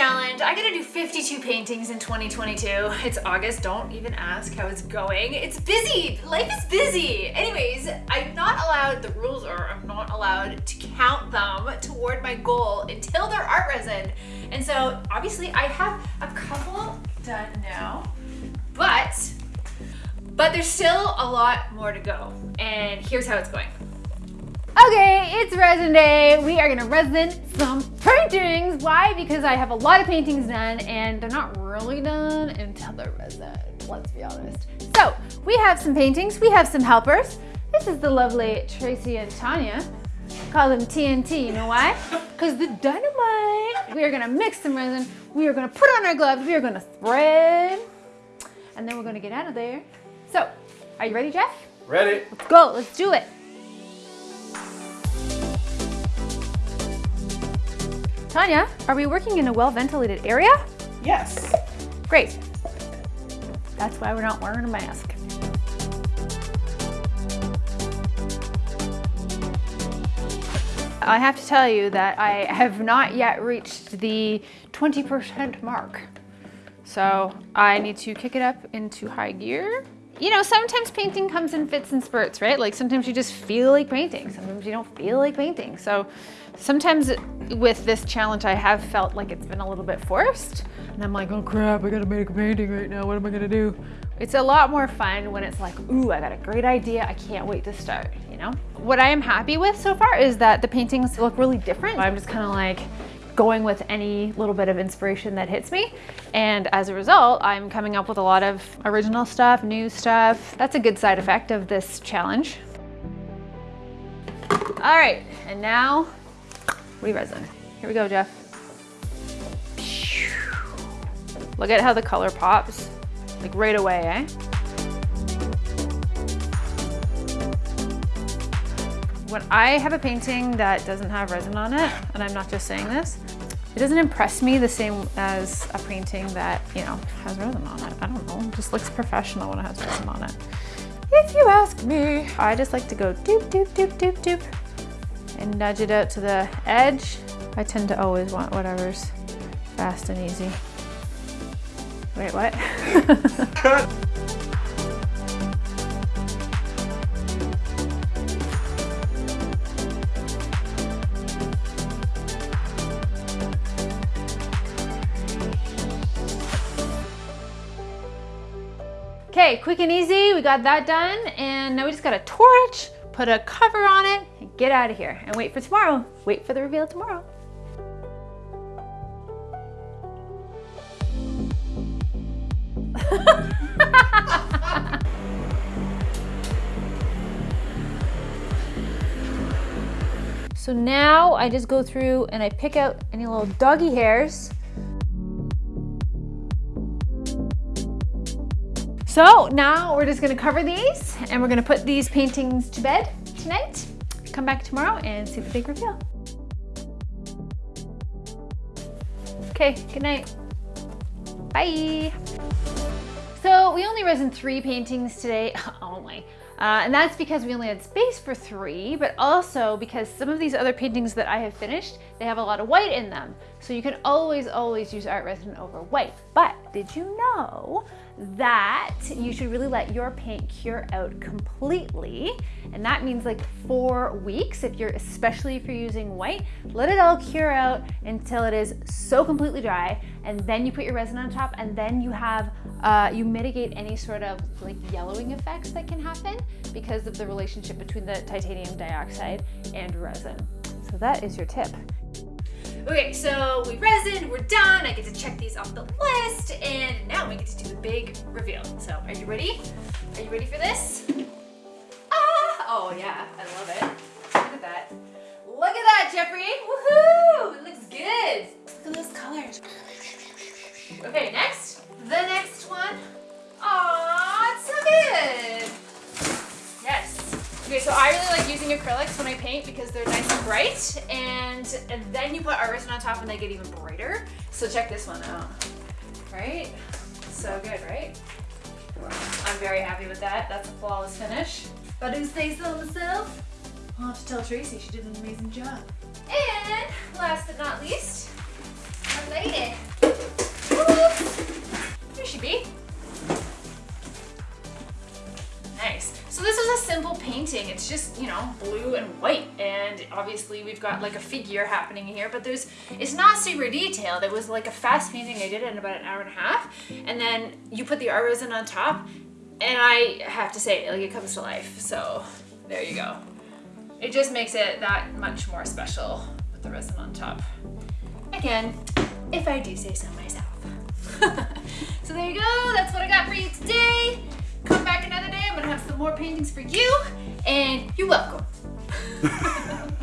challenge. I gotta do 52 paintings in 2022. It's August, don't even ask how it's going. It's busy, life is busy. Anyways, I'm not allowed, the rules are I'm not allowed to count them toward my goal until they're art resin. And so obviously I have a couple done now, but, but there's still a lot more to go. And here's how it's going. Okay, it's resin day. We are gonna resin some paintings. Why? Because I have a lot of paintings done and they're not really done until they're resin, let's be honest. So we have some paintings, we have some helpers. This is the lovely Tracy and Tanya. Call them TNT, you know why? Because the dynamite. We are gonna mix some resin. We are gonna put on our gloves. We are gonna spread. And then we're gonna get out of there. So, are you ready, Jeff? Ready? Let's go, let's do it. Tanya, are we working in a well-ventilated area? Yes. Great. That's why we're not wearing a mask. I have to tell you that I have not yet reached the 20% mark. So I need to kick it up into high gear. You know, sometimes painting comes in fits and spurts, right? Like sometimes you just feel like painting, sometimes you don't feel like painting. So sometimes with this challenge, I have felt like it's been a little bit forced. And I'm like, oh crap, I gotta make a painting right now. What am I gonna do? It's a lot more fun when it's like, ooh, I got a great idea. I can't wait to start, you know? What I am happy with so far is that the paintings look really different. I'm just kind of like, going with any little bit of inspiration that hits me. And as a result, I'm coming up with a lot of original stuff, new stuff. That's a good side effect of this challenge. All right, and now re-resin. Here we go, Jeff. Look at how the color pops, like right away, eh? When I have a painting that doesn't have resin on it, and I'm not just saying this, it doesn't impress me the same as a painting that, you know, has resin on it. I don't know, it just looks professional when it has resin on it. If you ask me, I just like to go doop, doop, doop, doop, doop, and nudge it out to the edge. I tend to always want whatever's fast and easy. Wait, what? Okay, quick and easy, we got that done. And now we just got a torch, put a cover on it, and get out of here. And wait for tomorrow. Wait for the reveal tomorrow. so now I just go through and I pick out any little doggy hairs So now we're just gonna cover these and we're gonna put these paintings to bed tonight. Come back tomorrow and see the big reveal. Okay, good night. Bye. So we only resin three paintings today, only. Uh, and that's because we only had space for three, but also because some of these other paintings that I have finished, they have a lot of white in them. So you can always, always use art resin over white. But did you know that you should really let your paint cure out completely? And that means like four weeks, if you're, especially if you're using white, let it all cure out until it is so completely dry. And then you put your resin on top and then you have, uh, you mitigate any sort of like yellowing effects that can happen because of the relationship between the titanium dioxide and resin. So that is your tip. Okay, so we resin, we're done. I get to check these off the list, and now we get to do the big reveal. So are you ready? Are you ready for this? Ah! Oh yeah, I love it. Look at that. Look at that, Jeffrey! Woohoo! It looks good. Look at those colors. Okay, next. using acrylics when I paint because they're nice and bright. And, and then you put art resin on top and they get even brighter. So check this one out. Right? So good, right? I'm very happy with that. That's a flawless finish. But who says so myself? I'll have to tell Tracy she did an amazing job. And last but not least, our lady. Woo! She be. Just, you know, blue and white. And obviously we've got like a figure happening here, but there's, it's not super detailed. It was like a fast painting I did in about an hour and a half. And then you put the art resin on top and I have to say, like it comes to life. So there you go. It just makes it that much more special with the resin on top. Again, if I do say so myself. so there you go, that's what I got for you today. Another day, I'm gonna have some more paintings for you, and you're welcome.